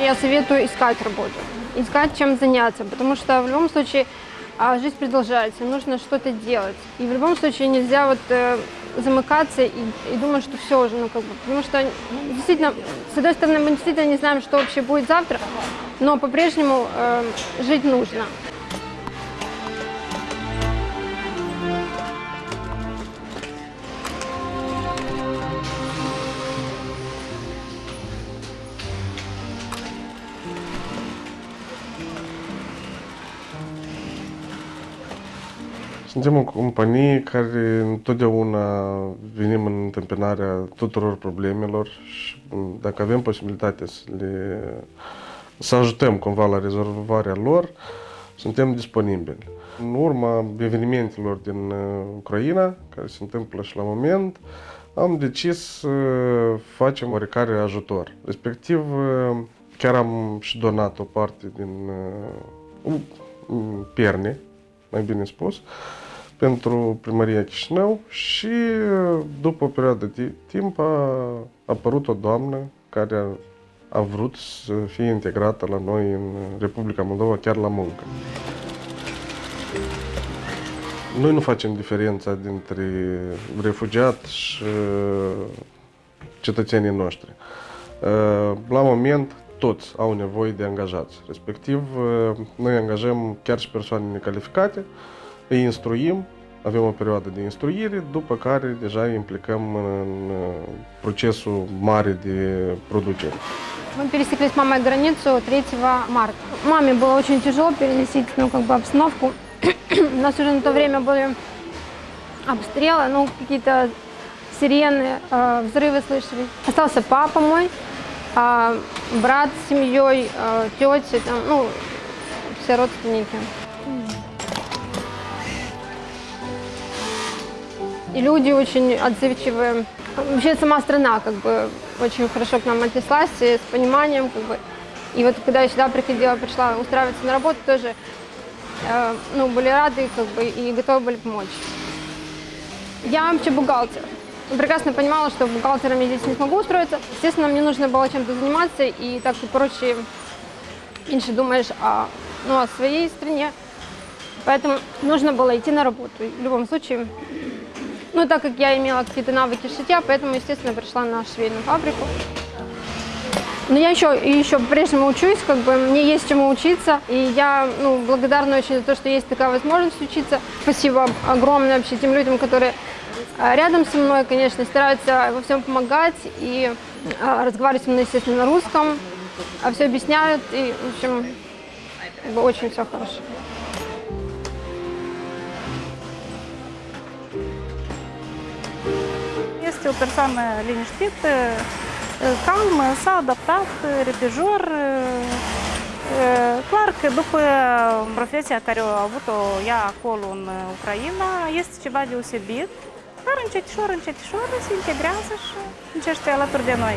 Я советую искать работу, искать чем заняться, потому что в любом случае а, жизнь продолжается, нужно что-то делать. И в любом случае нельзя вот э, замыкаться и, и думать, что все уже, ну как бы, потому что действительно, с одной стороны, мы действительно не знаем, что вообще будет завтра, но по-прежнему э, жить нужно. Suntem o companie care întotdeauna venim în întâmpinarea tuturor problemelor și dacă avem posibilitatea să, le, să ajutăm cumva la rezolvarea lor, suntem disponibili. În urma evenimentelor din uh, Ucraina, care se întâmplă și la moment, am decis să facem oarecare ajutor. Respectiv, uh, chiar am și donat o parte din uh, pierne, mai bine spus, pentru primăria Chișinău și după o perioadă de timp a apărut o doamnă care a, a vrut să fie integrată la noi în Republica Moldova, chiar la muncă. Noi nu facem diferența dintre refugiat și cetățenii noștri. La moment, toți au nevoie de angajați. Respectiv, noi angajăm chiar și persoane necalificate, îi instruim, avem o perioadă de instruire, după care deja implicăm în procesul mare de producere. Мы пересекли с мамой границу 3 марта. Маме было очень тяжело переносить ну, как бы обстановку. У нас уже на то время были обстрелы, ну, какие-то сирены, э, взрывы слышали. Остался папа мой, э, брат с семьей, э, тети, там, ну, все родственники. И люди очень отзывчивые. Вообще сама страна как бы очень хорошо к нам отнеслась, с пониманием как бы. И вот когда я сюда приходила, пришла устраиваться на работу, тоже э, ну, были рады как бы, и готовы были помочь. Я вообще бухгалтер. Прекрасно понимала, что бухгалтером я здесь не смогу устроиться. Естественно, мне нужно было чем-то заниматься, и так и прочее, меньше думаешь о, ну, о своей стране. Поэтому нужно было идти на работу. И в любом случае, ну, так как я имела какие-то навыки шитья, поэтому, естественно, пришла на швейную фабрику. Но я еще, еще по-прежнему учусь, как бы мне есть чему учиться, и я ну, благодарна очень за то, что есть такая возможность учиться. Спасибо огромное вообще тем людям, которые а, рядом со мной, конечно, стараются во всем помогать и а, разговаривать со мной, естественно, на русском, а все объясняют, и, в общем, очень все хорошо. Este o persoană liniștită, calmă, s-a adaptat, repejor. Clar că după profesia care a avut-o ea acolo în Ucraina, este ceva deosebit, dar încetișor, încetișor se integrează și încește alături de noi.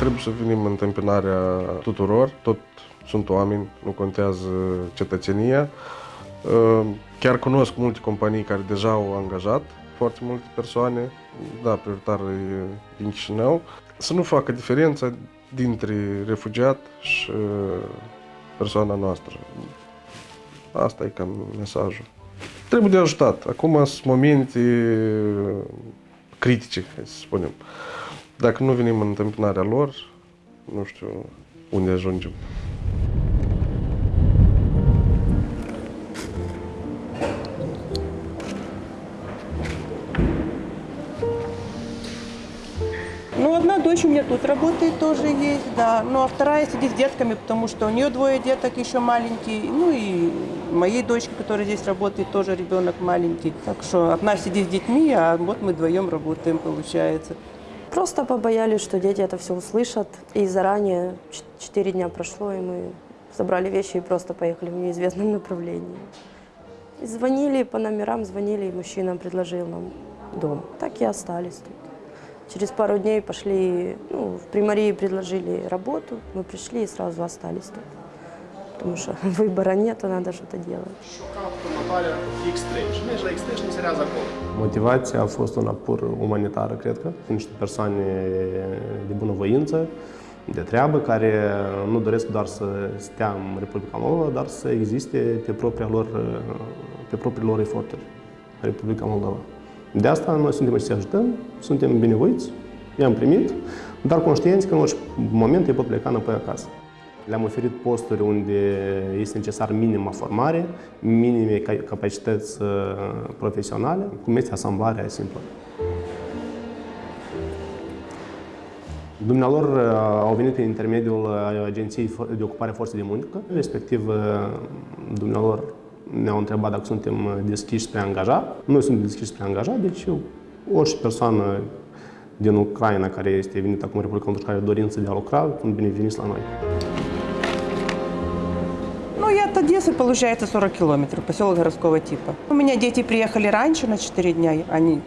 Trebuie să venim în întâmpinarea tuturor, tot sunt oameni, nu contează cetățenia. Chiar cunosc multe companii care deja au angajat foarte multe persoane, da, prioritar e din Chișinău, să nu facă diferența dintre refugiat și persoana noastră. Asta e cam mesajul. Trebuie de ajutat. Acum sunt momente critice, hai să spunem. Dacă nu venim în întâmpinarea lor, nu știu unde ajungem. Дочь у меня тут работает, тоже есть, да. Ну, а вторая сидит с детками, потому что у нее двое деток еще маленькие. Ну, и моей дочке, которая здесь работает, тоже ребенок маленький. Так что одна сидит с детьми, а вот мы вдвоем работаем, получается. Просто побоялись, что дети это все услышат. И заранее, четыре дня прошло, и мы собрали вещи и просто поехали в неизвестном направлении. И звонили по номерам, звонили, и мужчина предложил нам дом. Так и остались тут. Через пару дней пошли, ну, в примарии предложили работу, мы пришли и сразу остались тут. Потому что выбора нет, надо что-то делать. Шукав Наталя X3. Чи не X3, не серія закон. Motivația a fost una pur umanitară, cred că. Niște persoane de bunăvoință, de treabă, care nu doresc doar să stea în Republica Moldova, dar să existe pe, propria lor, pe propriile lor eforturi în Republica Moldova. De asta noi suntem aici să ajutăm, suntem binevoiți, i-am primit, dar conștienți că în orice moment ei pot pleca înapoi acasă. Le-am oferit posturi unde este necesar minima formare, minime ca- capacități uh, profesionale, cum este asamblarea simplă. Dumnealor uh, au venit prin intermediul uh, Agenției de Ocupare a Forței de Muncă, respectiv uh, dumnealor ne-au întrebat dacă suntem uh, deschiși spre angajat. Noi suntem deschiși spre angajat, deci orice persoană din Ucraina care este venită acum în Republica Moldova care are dorință de a lucra, sunt bineveniți la noi. Ну, и от Одессы получается 40 километров, поселок городского типа. У меня дети приехали раньше на 4 дня. Они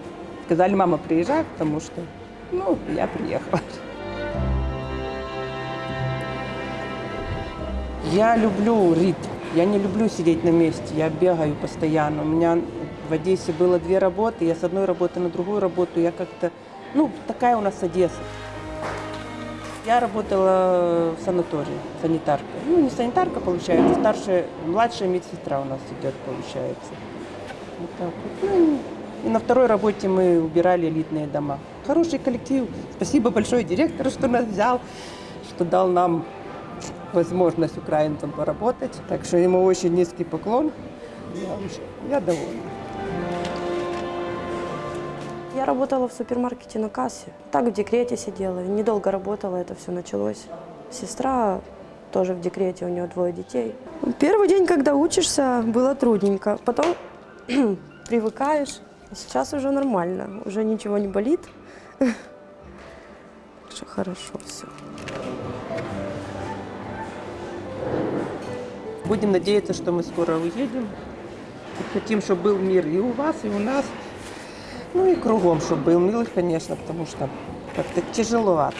сказали, мама, приезжай, потому что, ну, я приехала. Я люблю ритм. Я не люблю сидеть на месте. Я бегаю постоянно. У меня в Одессе было две работы. Я с одной работы на другую работу. Я как-то... Ну, такая у нас Одесса. Я работала в санатории, санитаркой. Ну, не санитарка, получается, старшая, младшая медсестра у нас идет, получается. Вот так вот. Ну, и на второй работе мы убирали элитные дома. Хороший коллектив. Спасибо большое директору, что нас взял, что дал нам возможность украинцам поработать. Так что ему очень низкий поклон. Я, я довольна. Я работала в супермаркете на кассе. Так в декрете сидела. Недолго работала, это все началось. Сестра тоже в декрете, у нее двое детей. Первый день, когда учишься, было трудненько. Потом привыкаешь. А Сейчас уже нормально, уже ничего не болит. Что хорошо все. Будем надеяться, что мы скоро уедем. Хотим, чтобы был мир и у вас, и у нас. Ну и кругом, чтобы был мир, конечно, потому что как-то тяжеловато.